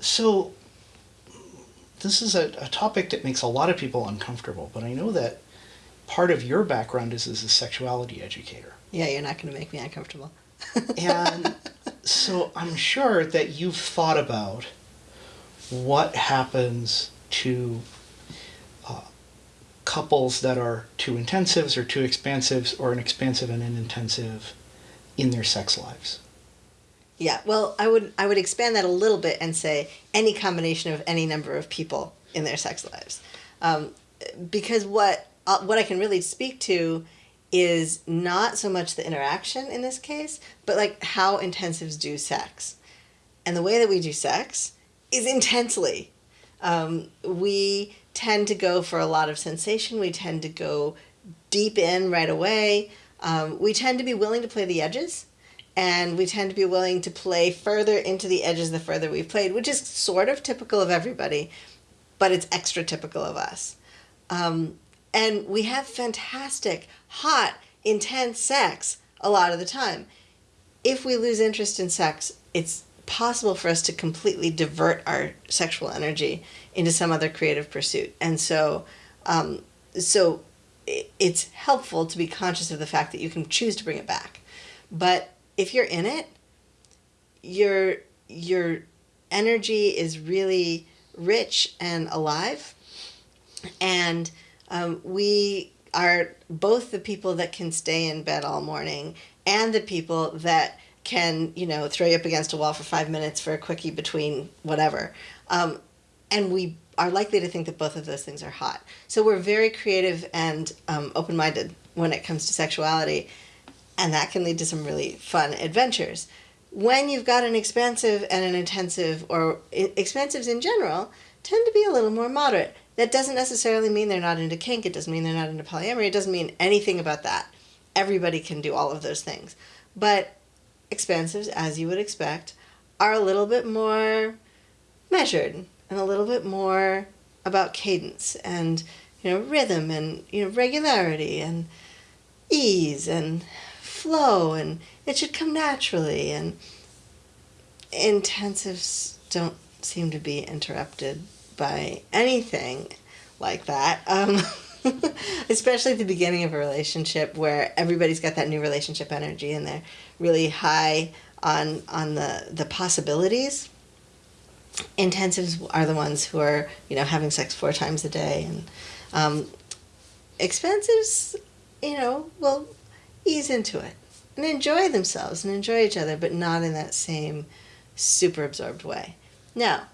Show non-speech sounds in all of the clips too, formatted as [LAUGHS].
So, this is a, a topic that makes a lot of people uncomfortable, but I know that part of your background is as a sexuality educator. Yeah, you're not going to make me uncomfortable. [LAUGHS] and so I'm sure that you've thought about what happens to uh, couples that are too intensives or too expansives or an expansive and an intensive in their sex lives. Yeah, well, I would I would expand that a little bit and say any combination of any number of people in their sex lives, um, because what uh, what I can really speak to is not so much the interaction in this case, but like how intensives do sex, and the way that we do sex is intensely. Um, we tend to go for a lot of sensation. We tend to go deep in right away. Um, we tend to be willing to play the edges and we tend to be willing to play further into the edges the further we've played, which is sort of typical of everybody, but it's extra typical of us. Um, and we have fantastic, hot, intense sex a lot of the time. If we lose interest in sex, it's possible for us to completely divert our sexual energy into some other creative pursuit. And so, um, so it's helpful to be conscious of the fact that you can choose to bring it back. But if you're in it, your your energy is really rich and alive, and um, we are both the people that can stay in bed all morning and the people that can you know throw you up against a wall for five minutes for a quickie between whatever. Um, and we are likely to think that both of those things are hot. So we're very creative and um, open-minded when it comes to sexuality and that can lead to some really fun adventures. When you've got an expansive and an intensive, or expansives in general, tend to be a little more moderate. That doesn't necessarily mean they're not into kink, it doesn't mean they're not into polyamory, it doesn't mean anything about that. Everybody can do all of those things. But expansives, as you would expect, are a little bit more measured and a little bit more about cadence and you know rhythm and you know regularity and ease and flow and it should come naturally and intensives don't seem to be interrupted by anything like that. Um, [LAUGHS] especially at the beginning of a relationship where everybody's got that new relationship energy and they're really high on on the the possibilities. Intensives are the ones who are you know having sex four times a day and um, expansives you know will ease into it and enjoy themselves and enjoy each other, but not in that same super absorbed way. Now,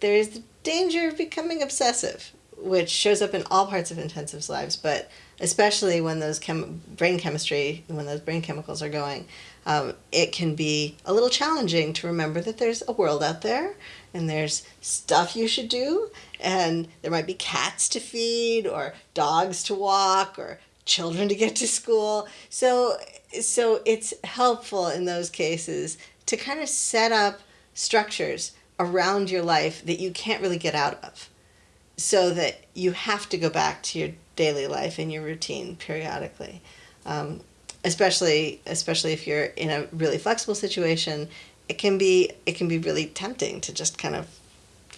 there is the danger of becoming obsessive, which shows up in all parts of intensives lives, but especially when those chem- brain chemistry, when those brain chemicals are going, um, it can be a little challenging to remember that there's a world out there and there's stuff you should do and there might be cats to feed or dogs to walk or children to get to school. So so it's helpful in those cases to kind of set up structures around your life that you can't really get out of so that you have to go back to your daily life and your routine periodically um, especially especially if you're in a really flexible situation it can be it can be really tempting to just kind of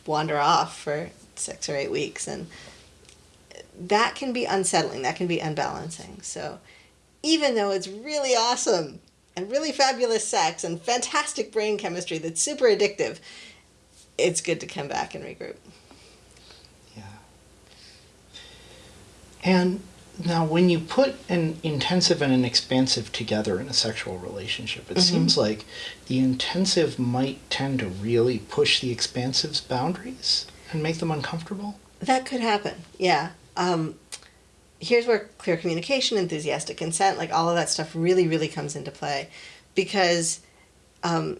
wander off for six or eight weeks and that can be unsettling that can be unbalancing. So even though it's really awesome and really fabulous sex and fantastic brain chemistry that's super addictive it's good to come back and regroup. Yeah. And now when you put an intensive and an expansive together in a sexual relationship it mm-hmm. seems like the intensive might tend to really push the expansive's boundaries and make them uncomfortable? That could happen yeah um, here's where clear communication, enthusiastic consent, like all of that stuff really, really comes into play because um,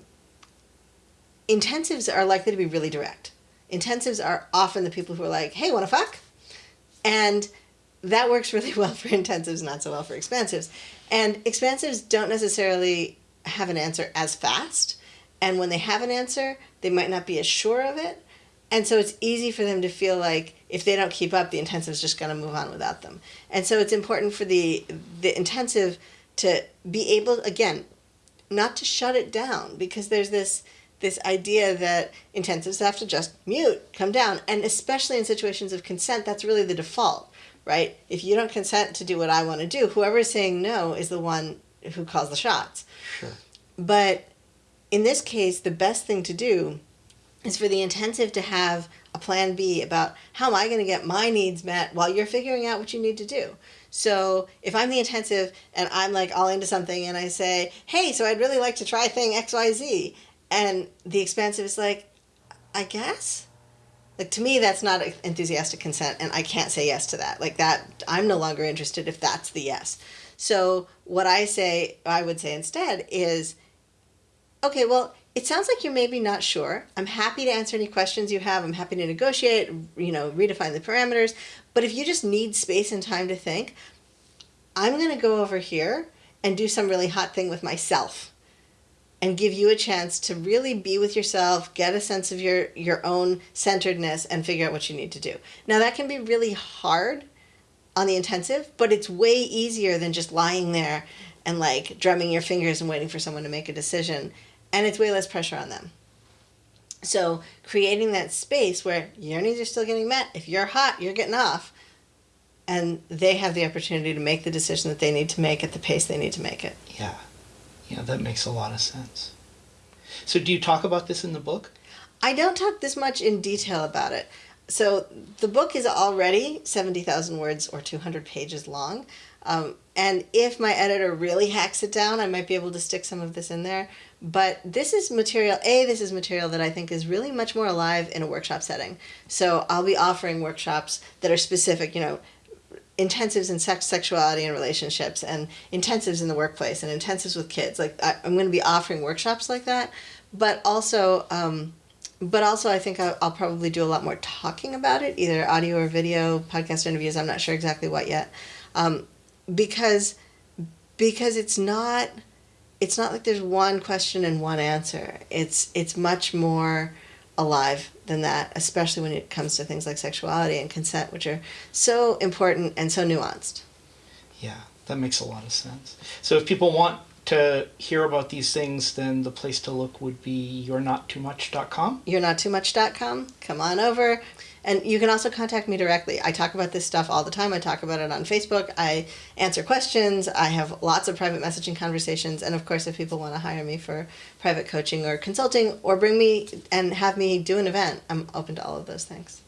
intensives are likely to be really direct. Intensives are often the people who are like, hey, wanna fuck? And that works really [LAUGHS] well for intensives, not so well for expansives. And expansives don't necessarily have an answer as fast. And when they have an answer, they might not be as sure of it. And so it's easy for them to feel like if they don't keep up, the intensive is just going to move on without them. And so it's important for the the intensive to be able again, not to shut it down because there's this this idea that intensives have to just mute, come down, and especially in situations of consent, that's really the default, right? If you don't consent to do what I want to do, whoever is saying no is the one who calls the shots. Sure. But in this case, the best thing to do is for the intensive to have a plan B about how am I going to get my needs met while you're figuring out what you need to do. So if I'm the intensive and I'm like all into something and I say, hey, so I'd really like to try thing XYZ, and the expansive is like, I guess. Like to me, that's not enthusiastic consent, and I can't say yes to that. Like that, I'm no longer interested if that's the yes. So what I say, I would say instead is, okay, well, it sounds like you're maybe not sure. I'm happy to answer any questions you have. I'm happy to negotiate, you know, redefine the parameters. But if you just need space and time to think, I'm going to go over here and do some really hot thing with myself and give you a chance to really be with yourself, get a sense of your your own centeredness and figure out what you need to do. Now that can be really hard on the intensive, but it's way easier than just lying there and like drumming your fingers and waiting for someone to make a decision and it's way less pressure on them. So creating that space where your needs are still getting met. If you're hot, you're getting off. And they have the opportunity to make the decision that they need to make at the pace they need to make it. Yeah. Yeah, that makes a lot of sense. So, do you talk about this in the book? I don't talk this much in detail about it. So, the book is already 70,000 words or 200 pages long. Um, and if my editor really hacks it down, I might be able to stick some of this in there. But this is material, A, this is material that I think is really much more alive in a workshop setting. So I'll be offering workshops that are specific, you know, intensives in sex, sexuality, and relationships, and intensives in the workplace, and intensives with kids. Like I, am going to be offering workshops like that, but also, um, but also I think I'll, probably do a lot more talking about it, either audio or video, podcast interviews. I'm not sure exactly what yet, um, because because it's not it's not like there's one question and one answer. It's it's much more alive than that, especially when it comes to things like sexuality and consent, which are so important and so nuanced. Yeah, that makes a lot of sense. So if people want to hear about these things, then the place to look would be you'renottoomuch.com. You'renottoomuch.com. Come on over. And you can also contact me directly. I talk about this stuff all the time. I talk about it on Facebook. I answer questions. I have lots of private messaging conversations. And of course, if people want to hire me for private coaching or consulting or bring me and have me do an event, I'm open to all of those things.